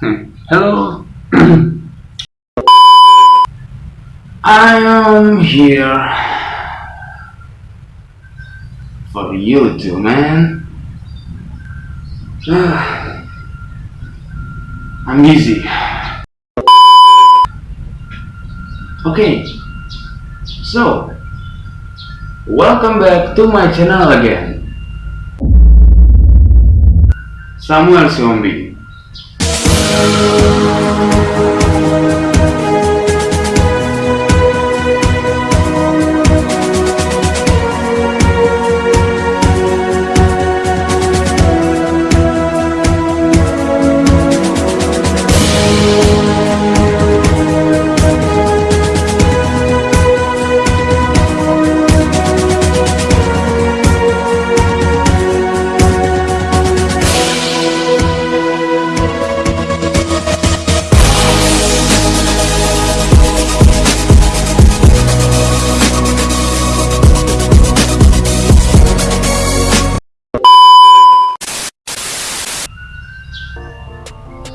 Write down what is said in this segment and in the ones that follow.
Hmm. I am here for you too, man. I'm busy. Okay, so welcome back to my channel again. Samuel Siombi. Thank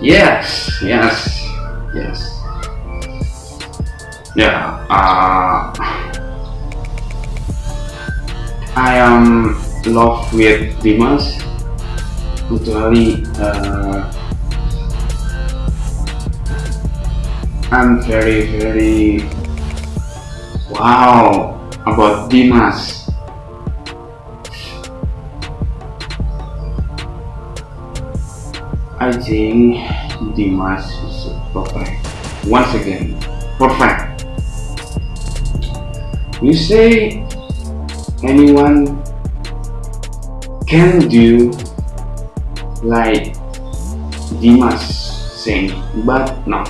Yes, yes, yes. Yeah, uh, I am love with Dimas. Actually, uh, I'm very, very wow about Dimas. I think Dimas is perfect. Once again, perfect. You say anyone can do like Dimas sing, but no,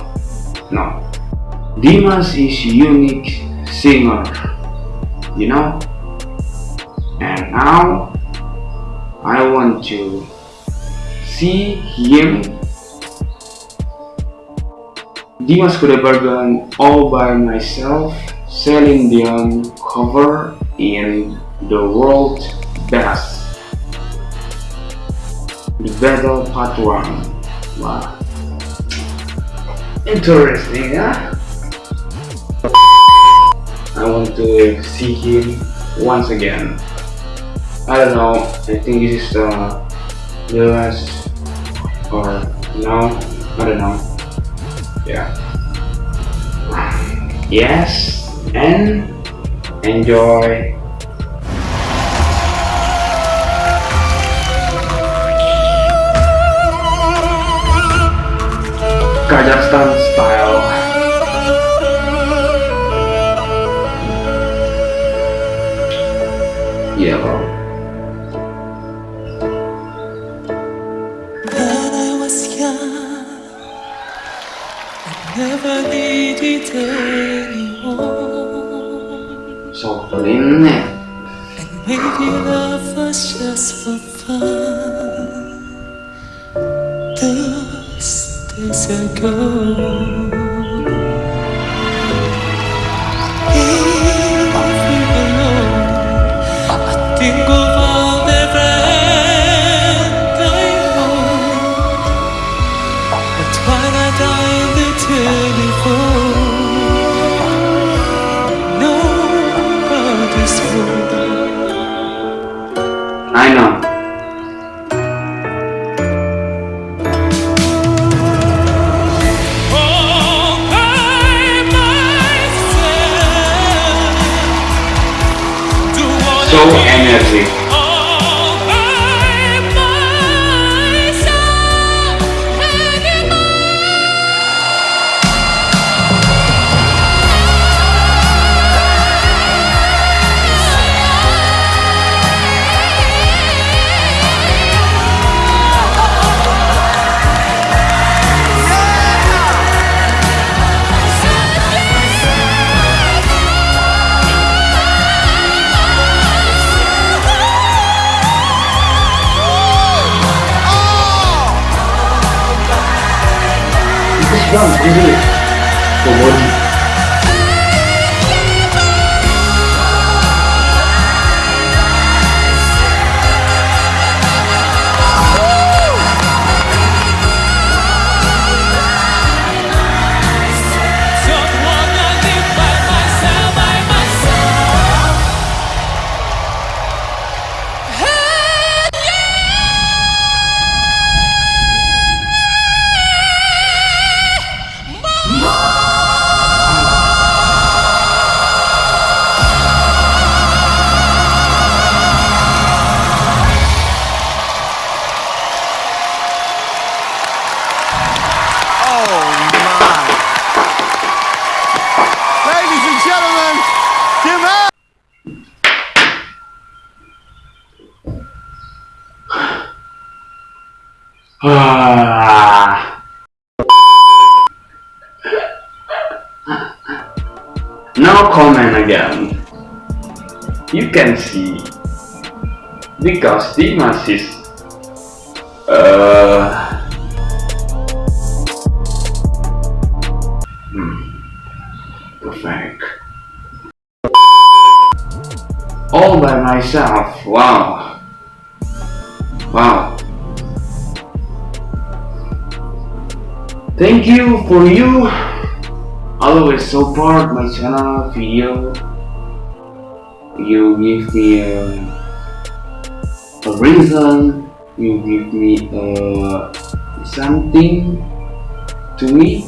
no. Dimas is unique singer, you know. And now I want to see him Dimas Kudaibergen all by myself Celine Dion cover in the world best. The battle part 1 wow. Interesting huh? I want to see him once again. I don't know I think this is uh, the last or no I don't know yeah. Yes and enjoy. Kazakhstan style. Yeah bro Sofferine. And maybe love was just for fun. Those days ago. Home. I know so energy This is from Ah. no comment again. You can see because Dimas is uh, hmm, perfect. All by myself. Wow. Thank you for you always support my channel video. You give me a, a reason. You give me uh, something to me.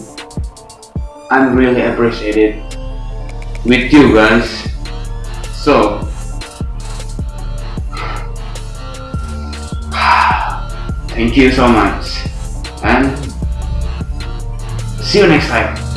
I'm really appreciated with you guys. So thank you so much and see you next time